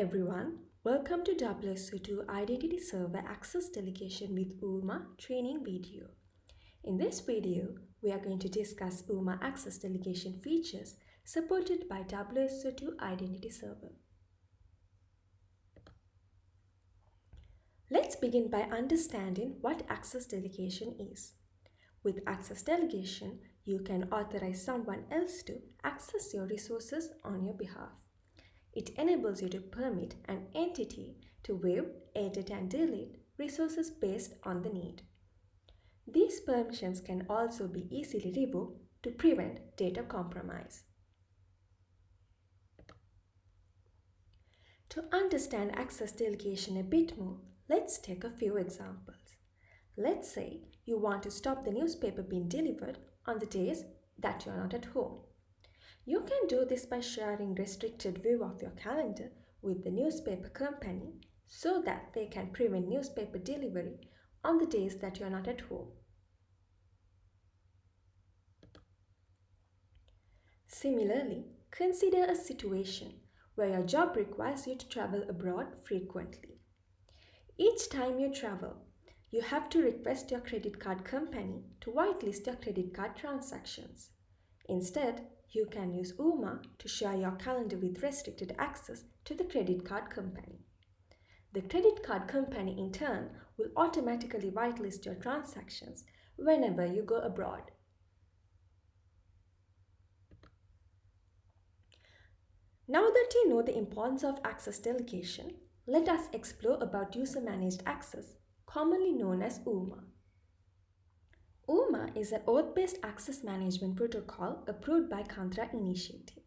everyone, welcome to WSO2 Identity Server Access Delegation with UMA training video. In this video, we are going to discuss UMA Access Delegation features supported by WSO2 Identity Server. Let's begin by understanding what access delegation is. With access delegation, you can authorize someone else to access your resources on your behalf. It enables you to permit an entity to view, edit and delete resources based on the need. These permissions can also be easily revoked to prevent data compromise. To understand access delegation a bit more, let's take a few examples. Let's say you want to stop the newspaper being delivered on the days that you are not at home. You can do this by sharing restricted view of your calendar with the newspaper company so that they can prevent newspaper delivery on the days that you are not at home. Similarly, consider a situation where your job requires you to travel abroad frequently. Each time you travel, you have to request your credit card company to whitelist your credit card transactions. Instead, you can use UMA to share your calendar with restricted access to the credit card company. The credit card company in turn will automatically whitelist your transactions whenever you go abroad. Now that you know the importance of access delegation, let us explore about user-managed access, commonly known as UMA. UMA is an OAuth-based access management protocol approved by Kantara Initiative.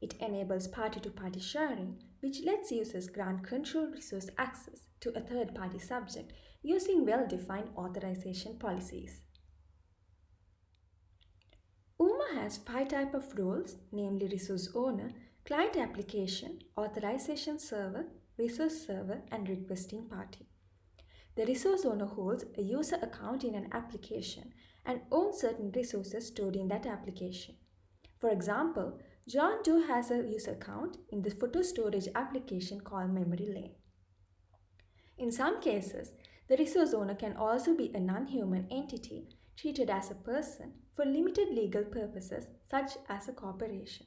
It enables party-to-party -party sharing, which lets users grant control resource access to a third-party subject using well-defined authorization policies. UMA has five types of roles, namely resource owner, client application, authorization server, resource server, and requesting party. The resource owner holds a user account in an application and owns certain resources stored in that application. For example, John Doe has a user account in the photo storage application called Memory Lane. In some cases, the resource owner can also be a non-human entity treated as a person for limited legal purposes such as a corporation.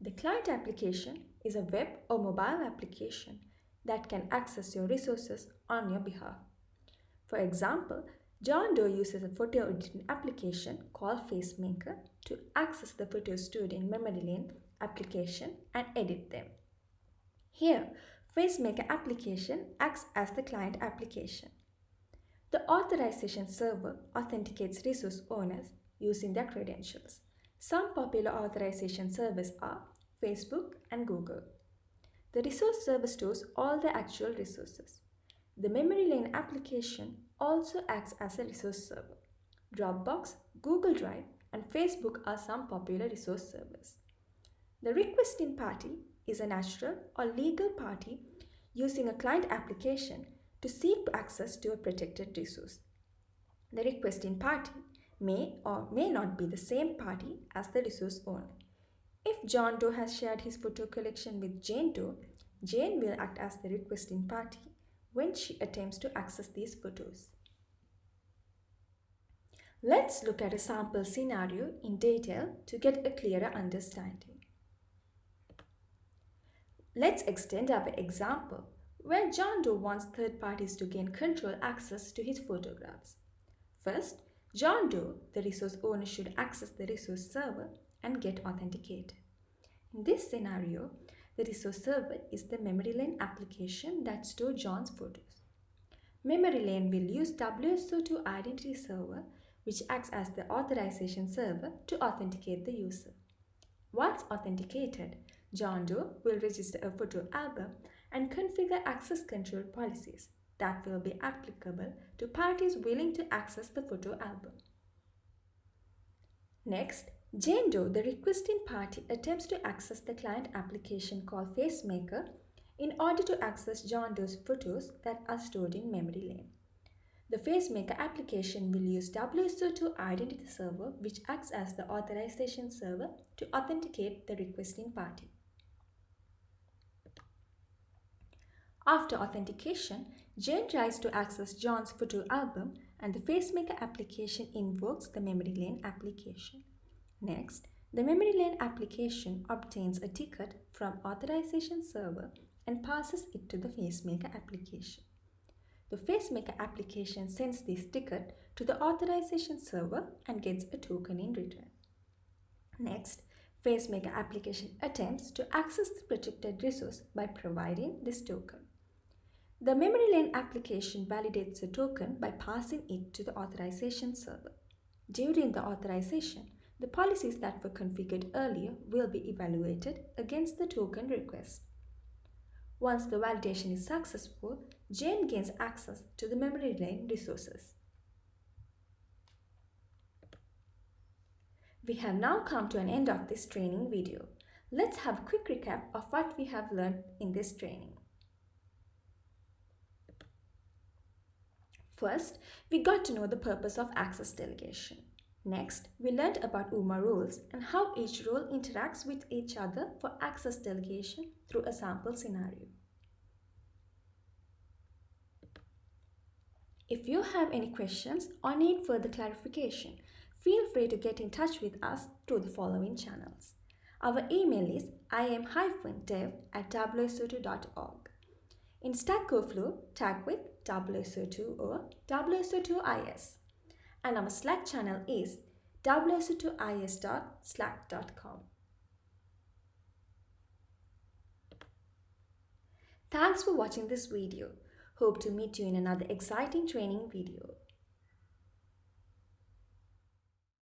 The client application is a web or mobile application that can access your resources on your behalf. For example, John Doe uses a photo editing application called FaceMaker to access the photos stored in Memory Lane application and edit them. Here, FaceMaker application acts as the client application. The authorization server authenticates resource owners using their credentials. Some popular authorization servers are Facebook and Google. The resource server stores all the actual resources. The memory lane application also acts as a resource server. Dropbox, Google Drive, and Facebook are some popular resource servers. The requesting party is a natural or legal party using a client application to seek access to a protected resource. The requesting party may or may not be the same party as the resource owner. If John Doe has shared his photo collection with Jane Doe, Jane will act as the requesting party when she attempts to access these photos. Let's look at a sample scenario in detail to get a clearer understanding. Let's extend our example where John Doe wants third parties to gain control access to his photographs. First, John Doe, the resource owner, should access the resource server and get authenticated. In this scenario, the resource server is the memory lane application that stores John's photos. Memory lane will use WSO2 identity server which acts as the authorization server to authenticate the user. Once authenticated, John Doe will register a photo album and configure access control policies that will be applicable to parties willing to access the photo album. Next, Jane Doe, the requesting party, attempts to access the client application called FaceMaker in order to access John Doe's photos that are stored in memory lane. The FaceMaker application will use WSO2 Identity Server which acts as the authorization server to authenticate the requesting party. After authentication, Jane tries to access John's photo album and the FaceMaker application invokes the memory lane application. Next, the memory lane application obtains a ticket from authorization server and passes it to the FaceMaker application. The FaceMaker application sends this ticket to the authorization server and gets a token in return. Next, FaceMaker application attempts to access the protected resource by providing this token. The memory lane application validates the token by passing it to the authorization server. During the authorization, the policies that were configured earlier will be evaluated against the token request. Once the validation is successful, Jane gains access to the memory lane resources. We have now come to an end of this training video. Let's have a quick recap of what we have learned in this training. First, we got to know the purpose of access delegation. Next, we learned about UMA rules and how each rule interacts with each other for access delegation through a sample scenario. If you have any questions or need further clarification, feel free to get in touch with us through the following channels. Our email is im-dev at wso2.org. In Stack Overflow, tag with WSO2 or WSO2IS and our Slack channel is wso2is.slack.com. Thanks for watching this video. Hope to meet you in another exciting training video.